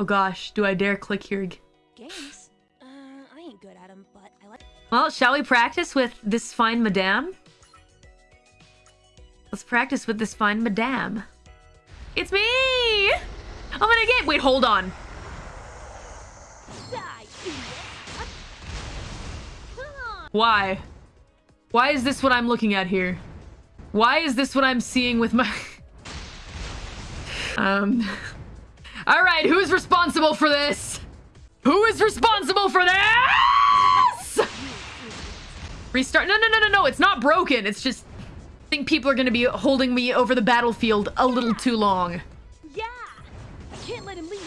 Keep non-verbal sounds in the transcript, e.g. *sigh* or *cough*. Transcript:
Oh gosh, do I dare click here? Games? Uh, I ain't good at them, but I like. Well, shall we practice with this fine madame? Let's practice with this fine madame. It's me! I'm gonna get- wait, hold on. Die, idiot! Come on! Why? Why is this what I'm looking at here? Why is this what I'm seeing with my... *laughs* um... All right, who's responsible for this? Who is responsible for this? Restart. No, no, no, no, no. It's not broken. It's just I think people are going to be holding me over the battlefield a little too long. Yeah. I can't let him leave.